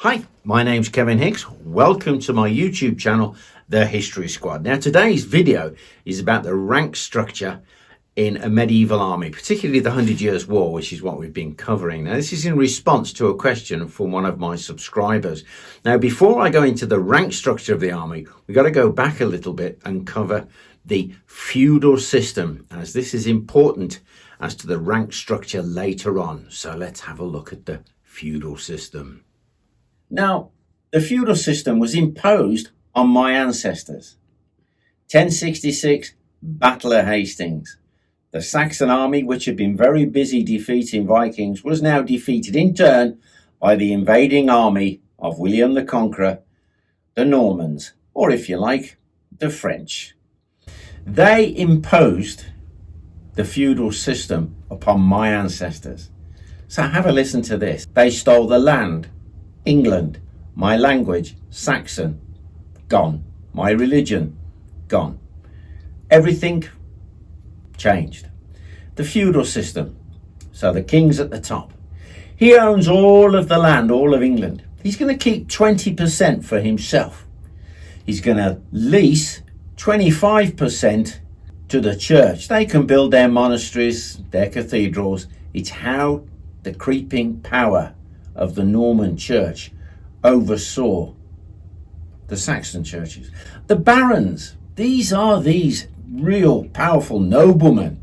Hi, my name's Kevin Hicks. Welcome to my YouTube channel, The History Squad. Now today's video is about the rank structure in a medieval army, particularly the Hundred Years' War, which is what we've been covering. Now this is in response to a question from one of my subscribers. Now before I go into the rank structure of the army, we've got to go back a little bit and cover the feudal system as this is important as to the rank structure later on. So let's have a look at the feudal system. Now, the feudal system was imposed on my ancestors. 1066, Battle of Hastings. The Saxon army, which had been very busy defeating Vikings, was now defeated in turn by the invading army of William the Conqueror, the Normans, or if you like, the French. They imposed the feudal system upon my ancestors. So have a listen to this. They stole the land, England. My language, Saxon, gone. My religion, gone. Everything changed. The feudal system. So the king's at the top. He owns all of the land, all of England. He's going to keep 20% for himself. He's going to lease 25% to the church. They can build their monasteries, their cathedrals. It's how the creeping power of the Norman church oversaw the Saxon churches. The barons, these are these real powerful noblemen.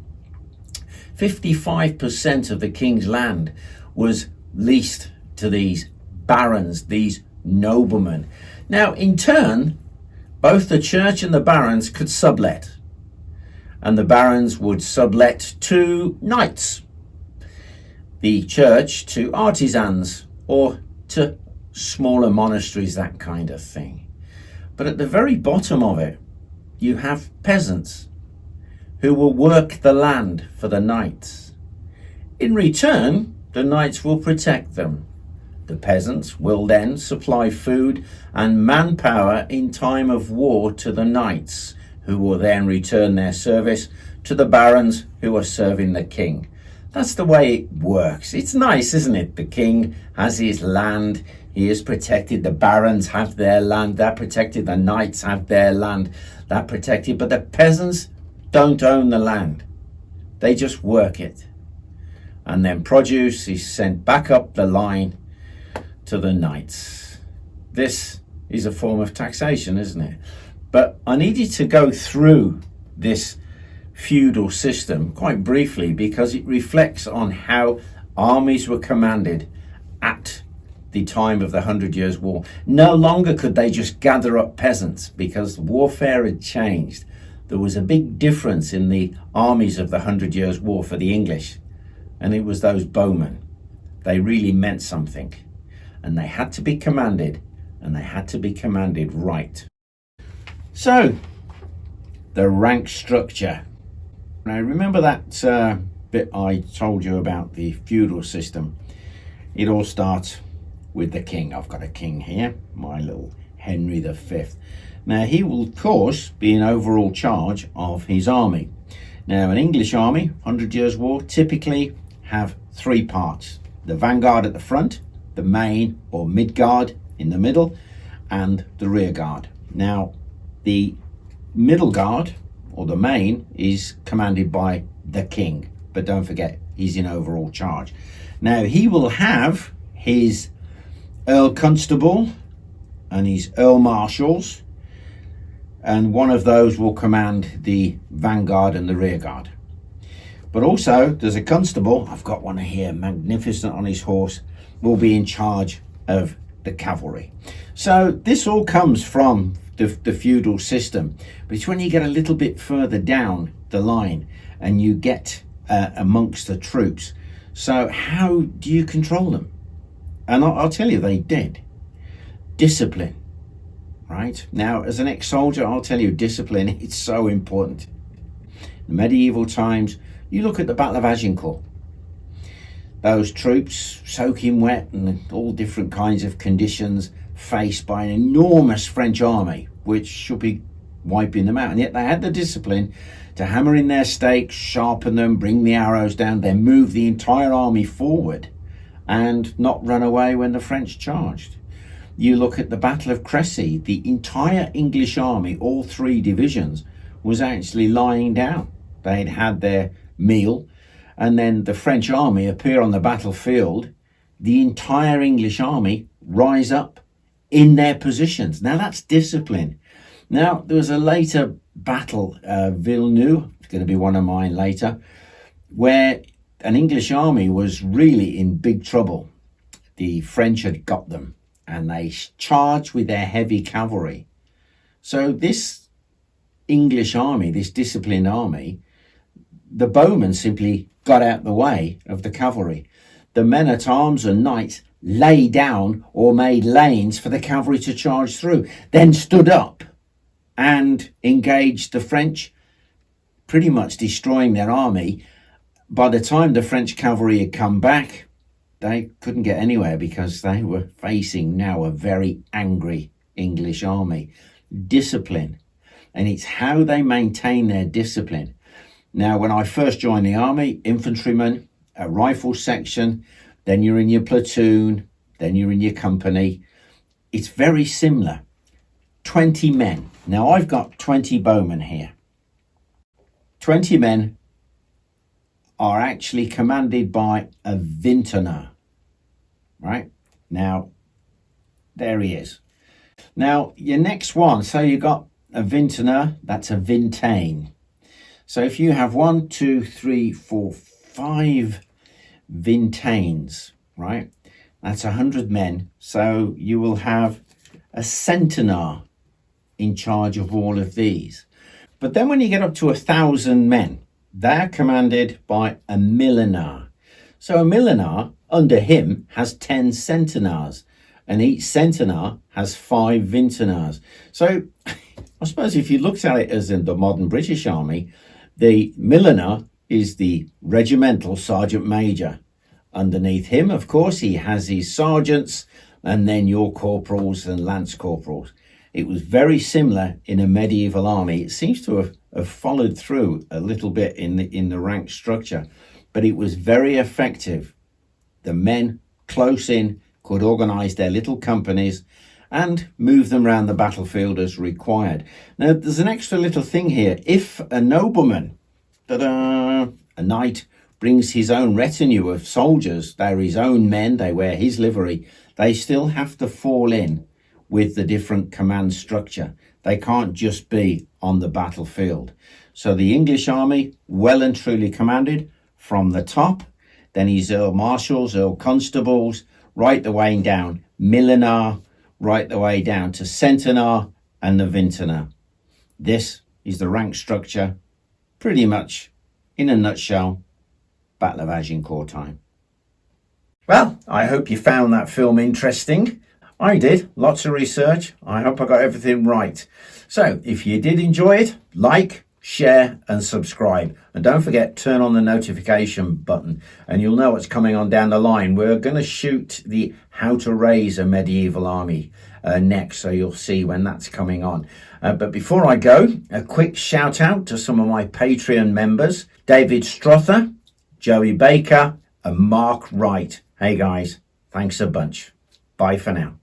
55% of the king's land was leased to these barons, these noblemen. Now, in turn, both the church and the barons could sublet, and the barons would sublet to knights, the church to artisans, or to smaller monasteries, that kind of thing. But at the very bottom of it, you have peasants who will work the land for the knights. In return, the knights will protect them. The peasants will then supply food and manpower in time of war to the knights, who will then return their service to the barons who are serving the king. That's the way it works. It's nice, isn't it? The king has his land. He is protected. The barons have their land. They're protected. The knights have their land. They're protected. But the peasants don't own the land. They just work it. And then produce is sent back up the line to the knights. This is a form of taxation, isn't it? But I needed to go through this feudal system quite briefly because it reflects on how armies were commanded at the time of the Hundred Years' War. No longer could they just gather up peasants because warfare had changed. There was a big difference in the armies of the Hundred Years' War for the English, and it was those bowmen. They really meant something, and they had to be commanded, and they had to be commanded right. So, the rank structure now remember that uh, bit I told you about the feudal system. It all starts with the king. I've got a king here, my little Henry V. Now he will of course be in overall charge of his army. Now an English army, 100 Years War, typically have three parts. The vanguard at the front, the main or mid guard in the middle, and the rear guard. Now the middle guard or the main is commanded by the king. But don't forget, he's in overall charge. Now, he will have his Earl Constable and his Earl Marshals, and one of those will command the vanguard and the rear guard. But also, there's a constable, I've got one here, magnificent on his horse, will be in charge of the cavalry. So this all comes from the, the feudal system. But it's when you get a little bit further down the line and you get uh, amongst the troops. So how do you control them? And I'll, I'll tell you, they did. Discipline, right? Now, as an ex-soldier, I'll tell you, discipline, it's so important. In medieval times, you look at the Battle of Agincourt. Those troops soaking wet and all different kinds of conditions faced by an enormous French army, which should be wiping them out. And yet they had the discipline to hammer in their stakes, sharpen them, bring the arrows down, then move the entire army forward and not run away when the French charged. You look at the Battle of Crecy, the entire English army, all three divisions, was actually lying down. They'd had their meal, and then the French army appear on the battlefield. The entire English army rise up in their positions. Now that's discipline. Now there was a later battle, uh, Villeneuve, it's going to be one of mine later, where an English army was really in big trouble. The French had got them and they charged with their heavy cavalry. So this English army, this disciplined army, the bowmen simply got out the way of the cavalry. The men at arms and knights lay down or made lanes for the cavalry to charge through, then stood up and engaged the French, pretty much destroying their army. By the time the French cavalry had come back, they couldn't get anywhere because they were facing now a very angry English army. Discipline. And it's how they maintain their discipline. Now, when I first joined the army, infantryman, a rifle section, then you're in your platoon, then you're in your company. It's very similar. 20 men. Now, I've got 20 bowmen here. 20 men are actually commanded by a vintner right? Now, there he is. Now, your next one, so you got a vintner, that's a vintaine. So if you have one, two, three, four, five vintaines, right? That's a hundred men. So you will have a centenar in charge of all of these. But then when you get up to a thousand men, they're commanded by a millenar. So a millenar under him has 10 centenars and each centenar has five vintenars. So I suppose if you looked at it as in the modern British Army, the millenar is the regimental sergeant major. Underneath him, of course, he has his sergeants and then your corporals and lance corporals. It was very similar in a medieval army. It seems to have, have followed through a little bit in the, in the rank structure, but it was very effective the men close in could organise their little companies and move them around the battlefield as required. Now, there's an extra little thing here. If a nobleman, a knight, brings his own retinue of soldiers, they're his own men, they wear his livery, they still have to fall in with the different command structure. They can't just be on the battlefield. So the English army, well and truly commanded from the top then he's Earl Marshals, Earl Constables, right the way down, Millenar, right the way down to Centenar and the Vintner. This is the rank structure, pretty much in a nutshell, Battle of Agincourt time. Well, I hope you found that film interesting. I did, lots of research. I hope I got everything right. So if you did enjoy it, like, share and subscribe. And don't forget, turn on the notification button and you'll know what's coming on down the line. We're going to shoot the how to raise a medieval army uh, next, so you'll see when that's coming on. Uh, but before I go, a quick shout out to some of my Patreon members, David Strother, Joey Baker and Mark Wright. Hey guys, thanks a bunch. Bye for now.